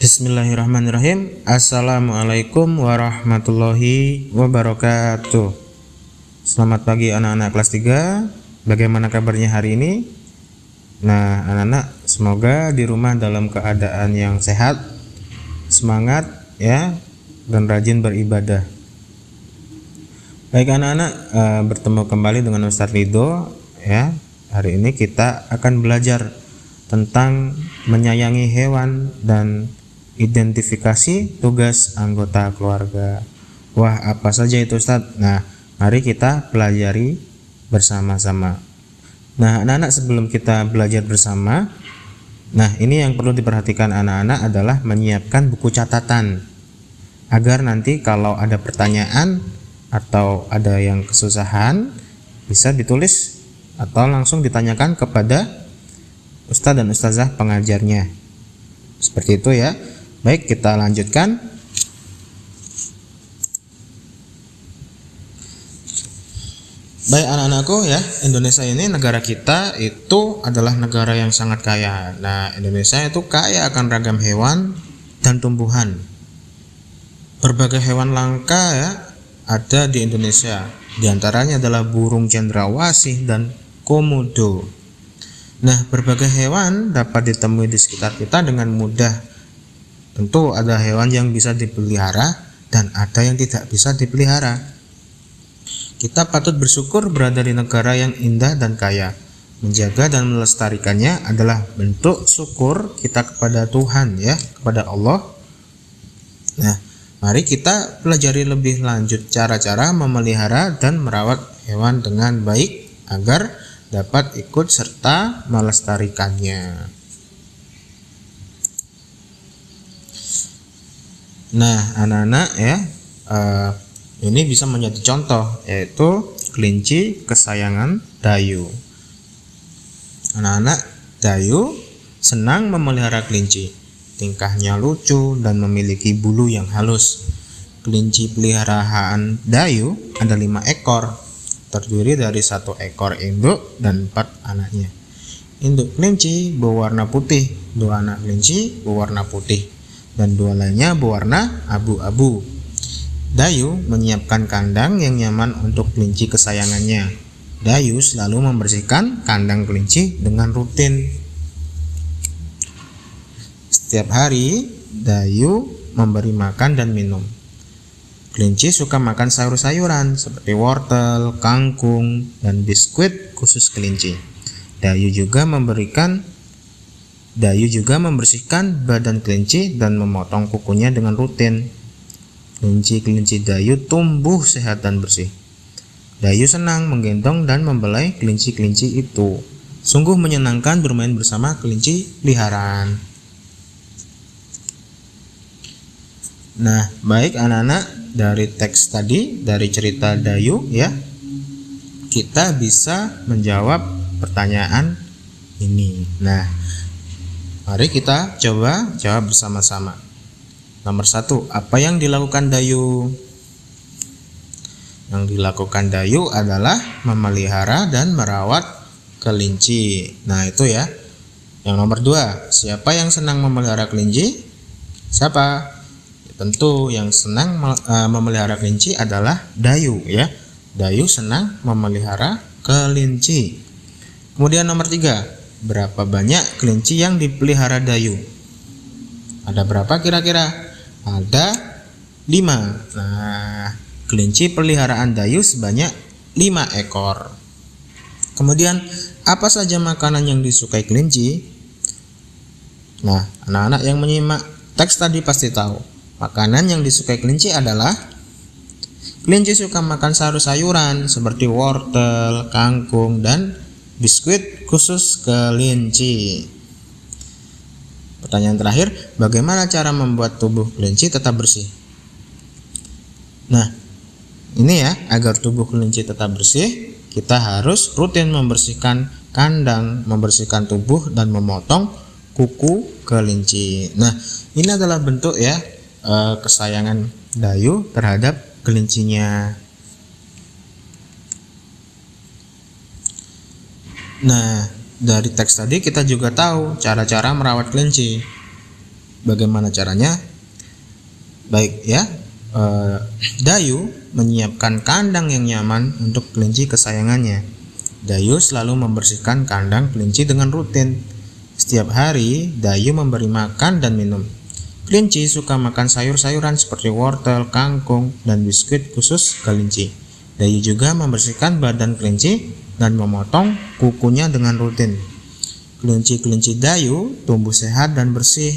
Bismillahirrahmanirrahim. Assalamualaikum warahmatullahi wabarakatuh. Selamat pagi anak-anak kelas 3 Bagaimana kabarnya hari ini? Nah anak-anak semoga di rumah dalam keadaan yang sehat Semangat ya Dan rajin beribadah. Baik anak-anak uh, bertemu kembali dengan Ustadz Rido ya. Hari ini kita akan belajar tentang menyayangi hewan dan identifikasi tugas anggota keluarga. Wah, apa saja itu Ustadz? Nah, mari kita pelajari bersama-sama. Nah, anak-anak sebelum kita belajar bersama, nah ini yang perlu diperhatikan anak-anak adalah menyiapkan buku catatan agar nanti kalau ada pertanyaan atau ada yang kesusahan bisa ditulis atau langsung ditanyakan kepada ustadz dan ustazah pengajarnya. Seperti itu ya. Baik, kita lanjutkan. Baik anak-anakku ya, Indonesia ini negara kita itu adalah negara yang sangat kaya. Nah, Indonesia itu kaya akan ragam hewan dan tumbuhan. Berbagai hewan langka ya ada di Indonesia. Di antaranya adalah burung cendrawasih dan komodo. Nah, berbagai hewan dapat ditemui di sekitar kita dengan mudah Tentu ada hewan yang bisa dipelihara dan ada yang tidak bisa dipelihara. Kita patut bersyukur berada di negara yang indah dan kaya. Menjaga dan melestarikannya adalah bentuk syukur kita kepada Tuhan ya, kepada Allah. Nah, mari kita pelajari lebih lanjut cara-cara memelihara dan merawat hewan dengan baik agar dapat ikut serta melestarikannya. Nah, anak-anak ya, uh, ini bisa menjadi contoh yaitu kelinci kesayangan Dayu. Anak-anak Dayu senang memelihara kelinci. Tingkahnya lucu dan memiliki bulu yang halus. Kelinci peliharaan Dayu ada lima ekor, terdiri dari satu ekor induk dan empat anaknya. Induk kelinci berwarna putih, dua anak kelinci berwarna putih dan dua lainnya berwarna abu-abu. Dayu menyiapkan kandang yang nyaman untuk kelinci kesayangannya. Dayu selalu membersihkan kandang kelinci dengan rutin. Setiap hari, Dayu memberi makan dan minum. Kelinci suka makan sayur-sayuran seperti wortel, kangkung, dan biskuit khusus kelinci. Dayu juga memberikan Dayu juga membersihkan badan kelinci dan memotong kukunya dengan rutin. Kelinci-kelinci Dayu tumbuh sehat dan bersih. Dayu senang menggendong dan membelai kelinci-kelinci itu. Sungguh menyenangkan bermain bersama kelinci peliharaan. Nah, baik anak-anak, dari teks tadi, dari cerita Dayu ya, kita bisa menjawab pertanyaan ini. Nah, Mari kita coba jawab bersama-sama. Nomor satu, apa yang dilakukan Dayu? Yang dilakukan Dayu adalah memelihara dan merawat kelinci. Nah itu ya. Yang nomor dua, siapa yang senang memelihara kelinci? Siapa? Tentu yang senang uh, memelihara kelinci adalah Dayu ya. Dayu senang memelihara kelinci. Kemudian nomor tiga, berapa banyak kelinci yang dipelihara Dayu? Ada berapa kira-kira? Ada 5. Nah, kelinci peliharaan Dayu sebanyak 5 ekor. Kemudian, apa saja makanan yang disukai kelinci? Nah, anak-anak yang menyimak teks tadi pasti tahu. Makanan yang disukai kelinci adalah kelinci suka makan sayur-sayuran seperti wortel, kangkung, dan biskuit khusus kelinci. Pertanyaan terakhir, bagaimana cara membuat tubuh kelinci tetap bersih? Nah, ini ya, agar tubuh kelinci tetap bersih, kita harus rutin membersihkan kandang, membersihkan tubuh dan memotong kuku kelinci. Nah, ini adalah bentuk ya eh, kesayangan Dayu terhadap kelincinya. Nah, dari teks tadi kita juga tahu cara-cara merawat kelinci. Bagaimana caranya? Baik ya, eh, Dayu menyiapkan kandang yang nyaman untuk kelinci kesayangannya. Dayu selalu membersihkan kandang kelinci dengan rutin. Setiap hari, Dayu memberi makan dan minum. Kelinci suka makan sayur-sayuran seperti wortel, kangkung, dan biskuit khusus kelinci. Dayu juga membersihkan badan kelinci dan memotong kukunya dengan rutin. Kelinci-kelinci Dayu tumbuh sehat dan bersih.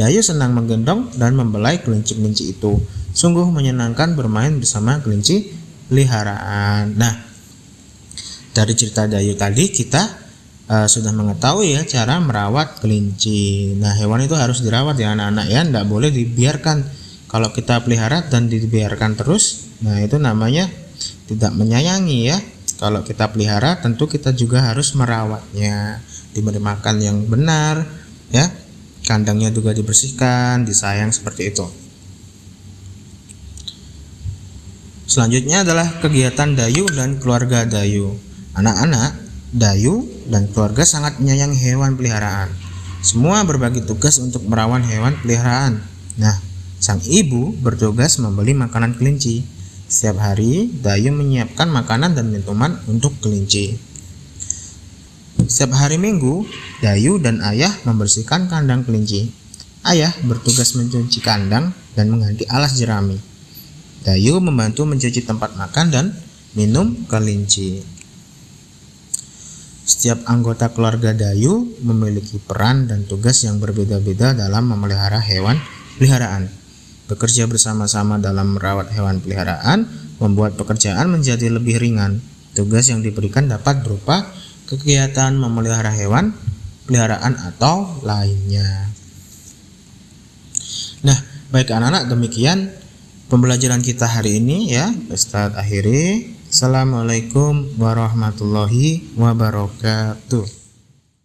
Dayu senang menggendong dan membelai kelinci-kelinci itu. Sungguh menyenangkan bermain bersama kelinci peliharaan. Nah, dari cerita Dayu tadi kita uh, sudah mengetahui ya cara merawat kelinci. Nah, hewan itu harus dirawat ya anak-anak ya, tidak boleh dibiarkan. Kalau kita pelihara dan dibiarkan terus, nah itu namanya tidak menyayangi ya. Kalau kita pelihara tentu kita juga harus merawatnya, diberi makan yang benar ya. Kandangnya juga dibersihkan, disayang seperti itu. Selanjutnya adalah kegiatan Dayu dan keluarga Dayu. Anak-anak, Dayu dan keluarga sangat menyayangi hewan peliharaan. Semua berbagi tugas untuk merawat hewan peliharaan. Nah, sang ibu bertugas membeli makanan kelinci. Setiap hari, Dayu menyiapkan makanan dan minuman untuk kelinci. Setiap hari Minggu, Dayu dan ayah membersihkan kandang kelinci. Ayah bertugas mencuci kandang dan mengganti alas jerami. Dayu membantu mencuci tempat makan dan minum kelinci. Setiap anggota keluarga Dayu memiliki peran dan tugas yang berbeda-beda dalam memelihara hewan peliharaan. Bekerja bersama-sama dalam merawat hewan peliharaan membuat pekerjaan menjadi lebih ringan. Tugas yang diberikan dapat berupa kegiatan memelihara hewan peliharaan atau lainnya. Nah, baik anak-anak demikian pembelajaran kita hari ini ya. Ustadz akhiri. Assalamualaikum warahmatullahi wabarakatuh.